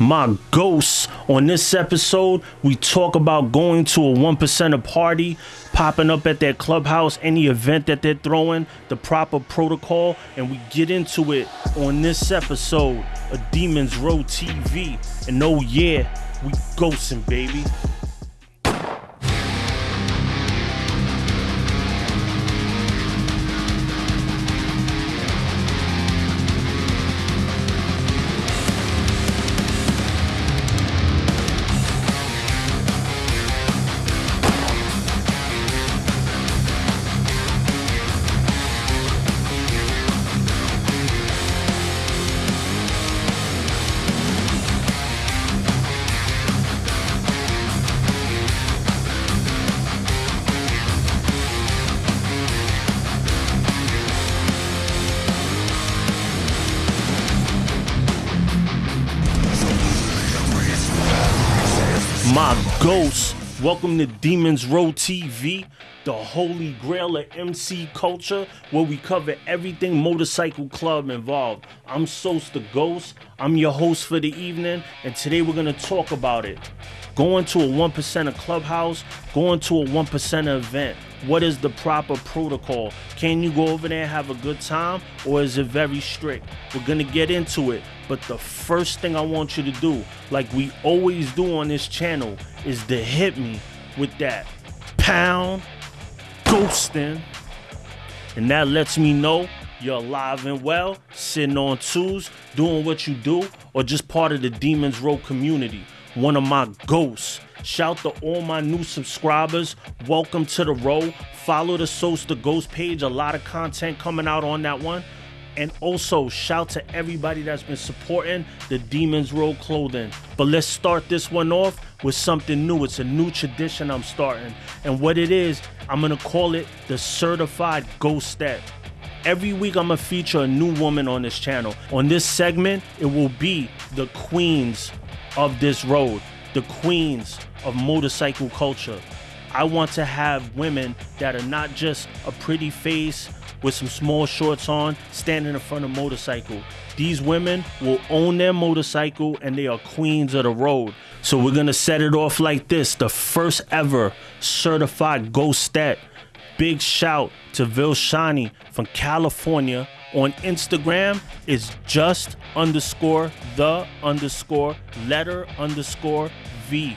my ghosts. On this episode, we talk about going to a one percenter party, popping up at their clubhouse, any event that they're throwing, the proper protocol, and we get into it on this episode of Demons Row TV. And oh yeah, we ghosting, baby. My ghosts. Welcome to Demons Row TV, the holy grail of MC culture, where we cover everything motorcycle club involved. I'm Sos the Ghost. I'm your host for the evening, and today we're gonna talk about it. Going to a one percenter clubhouse, going to a one event. What is the proper protocol? Can you go over there and have a good time, or is it very strict? We're gonna get into it. But the first thing I want you to do, like we always do on this channel, is to hit me with that pound ghosting. And that lets me know you're alive and well, sitting on twos, doing what you do, or just part of the Demons Row community. One of my ghosts. Shout to all my new subscribers. Welcome to the row. Follow the Sos the Ghost page. A lot of content coming out on that one. And also, shout to everybody that's been supporting the Demons Row clothing. But let's start this one off with something new. It's a new tradition I'm starting. And what it is, I'm gonna call it the Certified Ghostette. Every week, I'm gonna feature a new woman on this channel. On this segment, it will be the queens of this road, the queens of motorcycle culture. I want to have women that are not just a pretty face with some small shorts on, standing in front of motorcycle. These women will own their motorcycle and they are queens of the road. So we're gonna set it off like this: the first ever certified ghostette. Big shout to Vilshani from California. On Instagram is just underscore the underscore letter underscore V.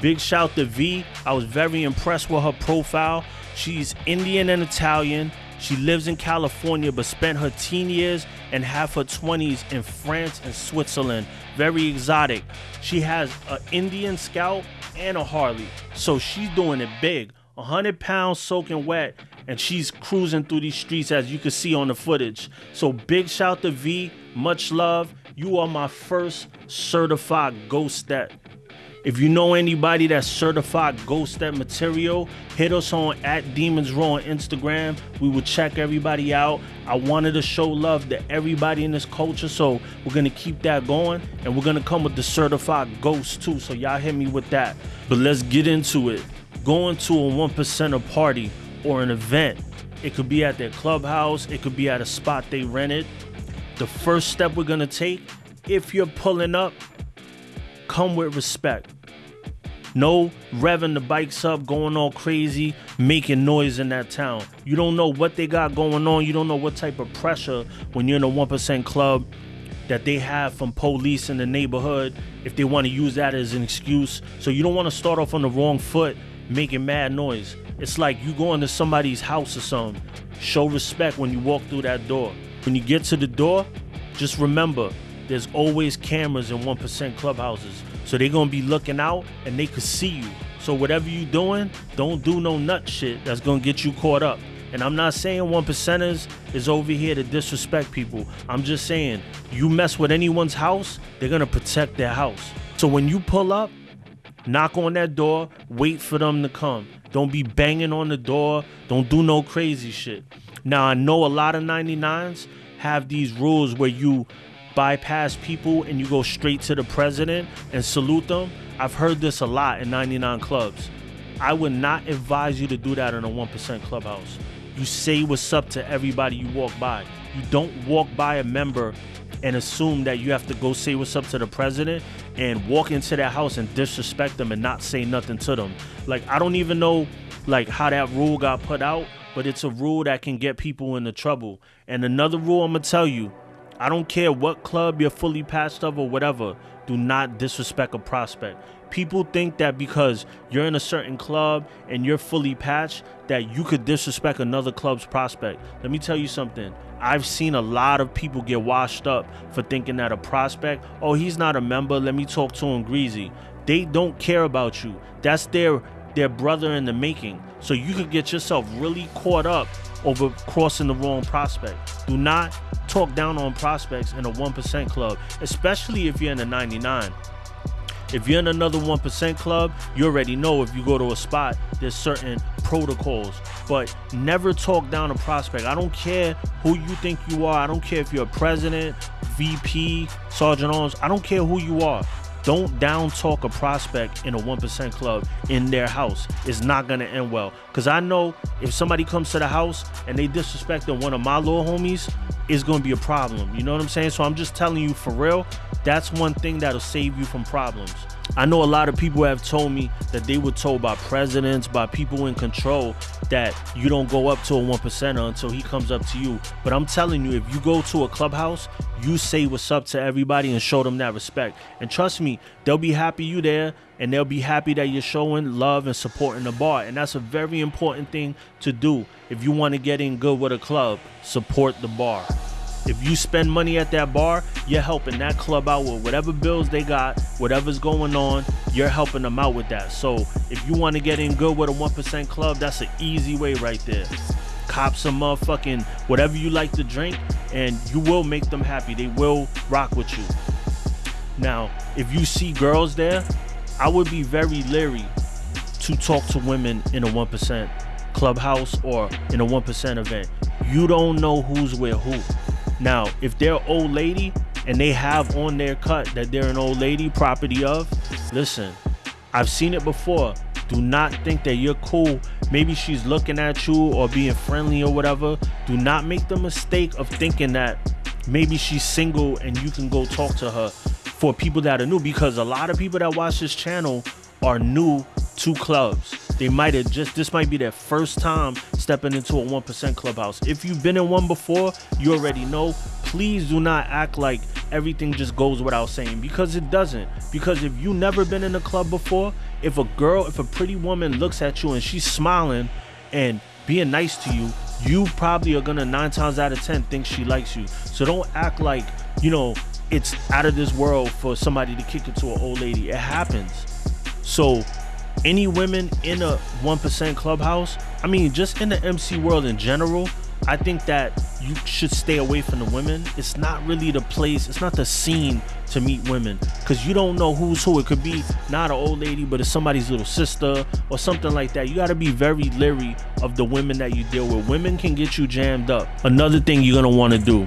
Big shout to V. I was very impressed with her profile. She's Indian and Italian. She lives in California but spent her teen years and half her 20s in France and Switzerland. Very exotic. She has an Indian Scout and a Harley. So she's doing it big. 100 pounds soaking wet and she's cruising through these streets as you can see on the footage. So big shout to V, much love. You are my first certified ghostette. If you know anybody that's certified ghostette material, hit us on at Demons Row on Instagram. We will check everybody out. I wanted to show love to everybody in this culture, so we're gonna keep that going, and we're gonna come with the certified ghost too. So y'all hit me with that. But let's get into it. Going to a one percenter party or an event. It could be at their clubhouse, it could be at a spot they rented. The first step we're gonna take, if you're pulling up, come with respect. No revving the bikes up, going all crazy, making noise in that town. You don't know what they got going on. You don't know what type of pressure when you're in a 1% club that they have from police in the neighborhood if they want to use that as an excuse. So you don't want to start off on the wrong foot making mad noise. It's like you go to somebody's house or something. Show respect when you walk through that door. When you get to the door, just remember there's always cameras in 1% clubhouses. So they're gonna be looking out and they could see you. So whatever you doing, don't do no nut shit that's gonna get you caught up. And I'm not saying one percenters is over here to disrespect people. I'm just saying you mess with anyone's house, they're gonna protect their house. So when you pull up, knock on that door, wait for them to come. Don't be banging on the door. Don't do no crazy shit. Now I know a lot of 99s have these rules where you bypass people and you go straight to the president and salute them. I've heard this a lot in 99 clubs. I would not advise you to do that in a 1% clubhouse. You say what's up to everybody you walk by. You don't walk by a member and assume that you have to go say what's up to the president and walk into that house and disrespect them and not say nothing to them. Like I don't even know like how that rule got put out, but it's a rule that can get people into trouble. And another rule I'm gonna tell you, I don't care what club you're fully patched of or whatever, do not disrespect a prospect. People think that because you're in a certain club and you're fully patched, that you could disrespect another club's prospect. Let me tell you something. I've seen a lot of people get washed up for thinking that a prospect, oh, he's not a member, let me talk to him greasy. They don't care about you. That's their their brother in the making. So you could get yourself really caught up over crossing the wrong prospect. Do not talk down on prospects in a 1% club, especially if you're in a 99. If you're in another 1% club, you already know if you go to a spot, there's certain protocols. But never talk down a prospect. I don't care who you think you are. I don't care if you're a president, VP, Sergeant Arms. I don't care who you are. Don't down talk a prospect in a 1% club in their house. It's not going to end well. Because I know if somebody comes to the house and they disrespecting one of my little homies, it's going to be a problem. You know what I'm saying? So I'm just telling you for real, that's one thing that'll save you from problems. I know a lot of people have told me that they were told by presidents, by people in control, that you don't go up to a one percenter until he comes up to you. But I'm telling you, if you go to a clubhouse, you say what's up to everybody and show them that respect. And trust me, they'll be happy you there and they'll be happy that you're showing love and supporting the bar. And that's a very important thing to do if you want to get in good with a club. Support the bar. If you spend money at that bar, you're helping that club out with whatever bills they got, whatever's going on, you're helping them out with that. So if you want to get in good with a 1% club, that's an easy way right there. Cop some motherfucking whatever you like to drink, and you will make them happy. They will rock with you. Now, if you see girls there, I would be very leery to talk to women in a 1% clubhouse or in a 1% event. You don't know who's with who. Now, if they're old lady and they have on their cut that they're an old lady property of, listen, I've seen it before. Do not think that you're cool. Maybe she's looking at you or being friendly or whatever. Do not make the mistake of thinking that maybe she's single and you can go talk to her for people that are new because a lot of people that watch this channel are new to clubs. They might have just, this might be their first time stepping into a 1% clubhouse. If you've been in one before, you already know. Please do not act like everything just goes without saying because it doesn't. Because if you never been in a club before, if a girl, if a pretty woman looks at you and she's smiling and being nice to you, you probably are gonna nine times out of ten think she likes you. So don't act like, you know, it's out of this world for somebody to kick it to an old lady. It happens. So any women in a 1% clubhouse, I mean, just in the MC world in general, I think that you should stay away from the women. It's not really the place, it's not the scene to meet women because you don't know who's who. It could be not an old lady, but it's somebody's little sister or something like that. You got to be very leery of the women that you deal with. Women can get you jammed up. Another thing you're going to want to do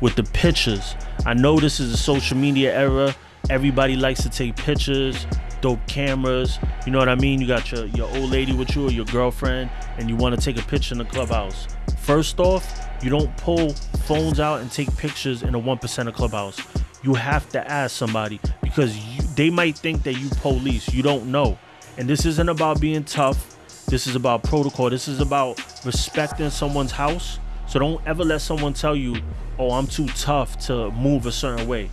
with the pictures. I know this is a social media era. Everybody likes to take pictures dope cameras. You know what I mean? You got your, your old lady with you or your girlfriend, and you want to take a picture in the clubhouse. First off, you don't pull phones out and take pictures in a 1% of clubhouse. You have to ask somebody because you, they might think that you police. You don't know. And this isn't about being tough. This is about protocol. This is about respecting someone's house. So don't ever let someone tell you, oh, I'm too tough to move a certain way.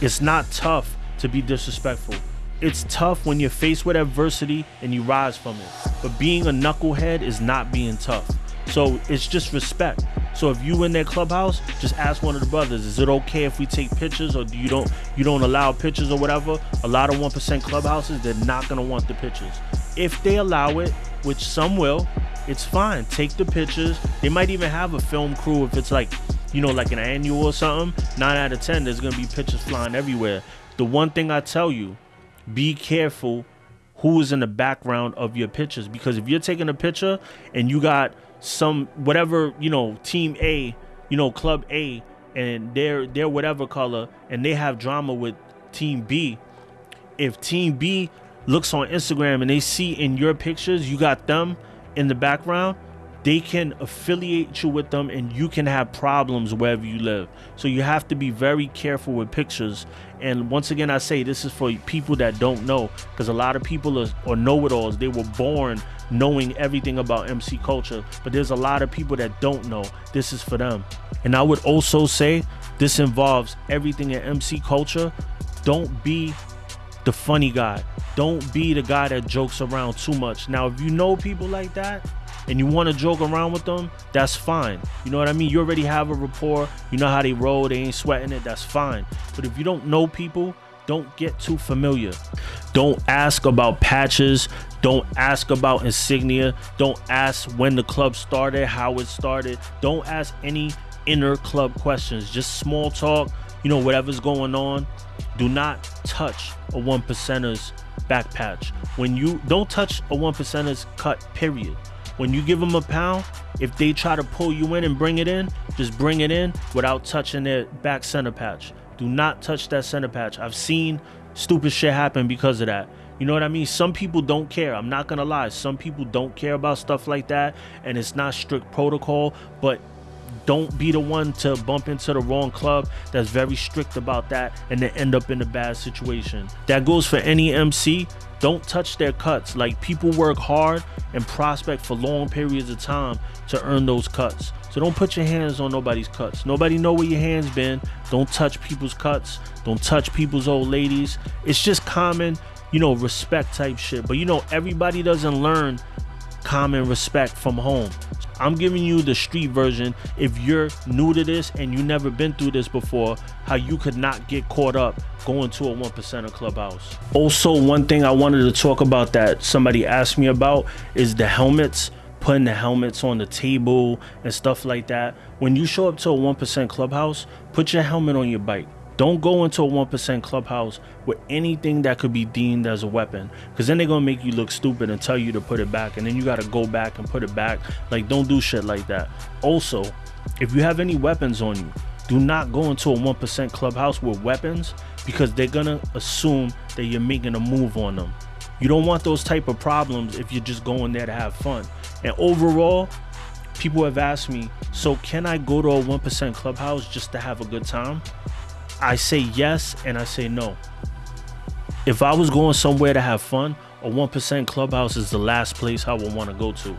It's not tough to be disrespectful it's tough when you're faced with adversity and you rise from it. But being a knucklehead is not being tough. So it's just respect. So if you in their clubhouse, just ask one of the brothers, is it okay if we take pictures or do you don't you don't allow pictures or whatever? A lot of 1% clubhouses, they're not gonna want the pictures. If they allow it, which some will, it's fine. Take the pictures. They might even have a film crew if it's like, you know, like an annual or something. Nine out of ten, there's gonna be pictures flying everywhere. The one thing I tell you, be careful who is in the background of your pictures. Because if you're taking a picture and you got some whatever you know team A, you know club A, and they're they're whatever color and they have drama with team B, if team B looks on Instagram and they see in your pictures you got them in the background, they can affiliate you with them and you can have problems wherever you live. So you have to be very careful with pictures. And once again, I say this is for people that don't know because a lot of people are, or know it alls. They were born knowing everything about MC culture, but there's a lot of people that don't know. This is for them. And I would also say this involves everything in MC culture. Don't be the funny guy. Don't be the guy that jokes around too much. Now, if you know people like that, and you want to joke around with them, that's fine. You know what I mean? You already have a rapport. You know how they roll. They ain't sweating it. That's fine. But if you don't know people, don't get too familiar. Don't ask about patches. Don't ask about insignia. Don't ask when the club started, how it started. Don't ask any inner club questions. Just small talk, you know, whatever's going on. Do not touch a one percenter's back patch. When you don't touch a one percenter's cut, period. When you give them a pound, if they try to pull you in and bring it in, just bring it in without touching their back center patch. Do not touch that center patch. I've seen stupid shit happen because of that. You know what I mean? Some people don't care. I'm not gonna lie. Some people don't care about stuff like that, and it's not strict protocol. But don't be the one to bump into the wrong club that's very strict about that and then end up in a bad situation. That goes for any MC. Don't touch their cuts. Like people work hard and prospect for long periods of time to earn those cuts. So don't put your hands on nobody's cuts. Nobody know where your hands been. Don't touch people's cuts. Don't touch people's old ladies. It's just common, you know, respect type shit. But you know, everybody doesn't learn common respect from home. I'm giving you the street version if you're new to this and you never been through this before, how you could not get caught up going to a one percenter clubhouse. Also, one thing I wanted to talk about that somebody asked me about is the helmets putting the helmets on the table and stuff like that. When you show up to a 1% clubhouse, put your helmet on your bike. Don't go into a 1% clubhouse with anything that could be deemed as a weapon because then they're going to make you look stupid and tell you to put it back and then you got to go back and put it back. Like, don't do shit like that. Also, if you have any weapons on you, do not go into a 1% clubhouse with weapons because they're going to assume that you're making a move on them. You don't want those type of problems if you're just going there to have fun. And overall, people have asked me, so can I go to a 1% clubhouse just to have a good time? I say yes and I say no. If I was going somewhere to have fun, a 1% clubhouse is the last place I would want to go to.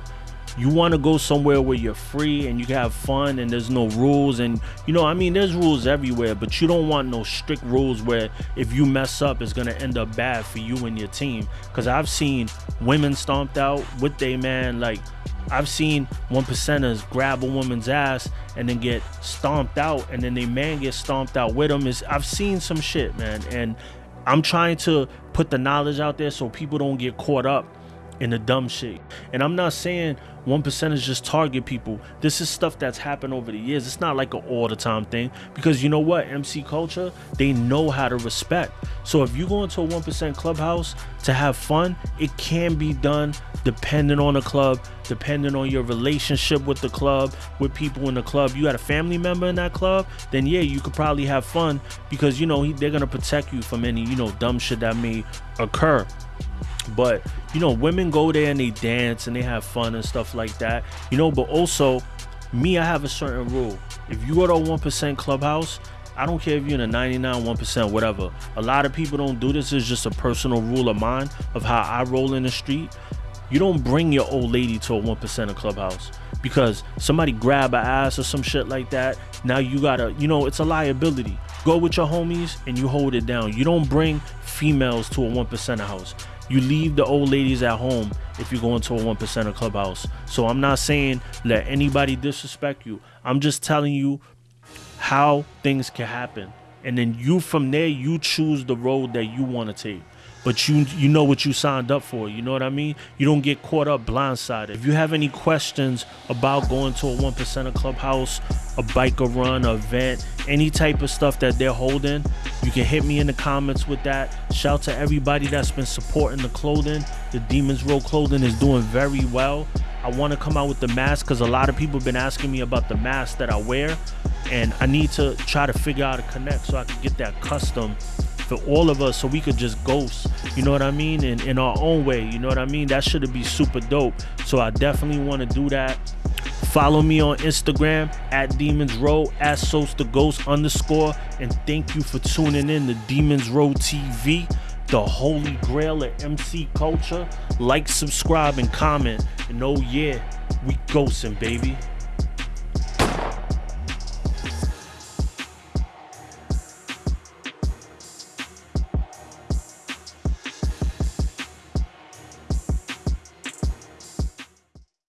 You want to go somewhere where you're free and you can have fun and there's no rules and you know I mean there's rules everywhere but you don't want no strict rules where if you mess up it's going to end up bad for you and your team cuz I've seen women stomped out with they man like I've seen one percenters grab a woman's ass and then get stomped out, and then they man gets stomped out with them. Is I've seen some shit, man, and I'm trying to put the knowledge out there so people don't get caught up in the dumb shit. And I'm not saying one percenters just target people. This is stuff that's happened over the years. It's not like an all the time thing because you know what? MC culture, they know how to respect. So if you go into a one percent clubhouse to have fun, it can be done depending on the club, depending on your relationship with the club, with people in the club. You got a family member in that club, then yeah, you could probably have fun because you know they're gonna protect you from any you know dumb shit that may occur. But you know, women go there and they dance and they have fun and stuff like that. You know, but also me, I have a certain rule. If you go to a one percent clubhouse, I don't care if you're in a 99, 1%, whatever. A lot of people don't do this. It's just a personal rule of mine of how I roll in the street. You don't bring your old lady to a 1% clubhouse because somebody grab a ass or some shit like that. Now you gotta, you know, it's a liability. Go with your homies and you hold it down. You don't bring females to a 1% house. You leave the old ladies at home if you go into a one percenter clubhouse. So I'm not saying let anybody disrespect you. I'm just telling you how things can happen. And then you from there you choose the road that you want to take but you you know what you signed up for. You know what I mean? You don't get caught up blindsided. If you have any questions about going to a one percenter clubhouse, a biker run, a event, any type of stuff that they're holding, you can hit me in the comments with that. Shout to everybody that's been supporting the clothing. The Demons Row clothing is doing very well. I want to come out with the mask because a lot of people have been asking me about the mask that I wear, and I need to try to figure out a connect so I can get that custom for all of us so we could just ghost, you know what I mean? In, in our own way, you know what I mean? That should be super dope. So I definitely want to do that. Follow me on Instagram at Demons Row at Sos the Ghost underscore. And thank you for tuning in to Demons Row TV, the holy grail of MC culture. Like, subscribe, and comment. And oh yeah, we ghosting, baby.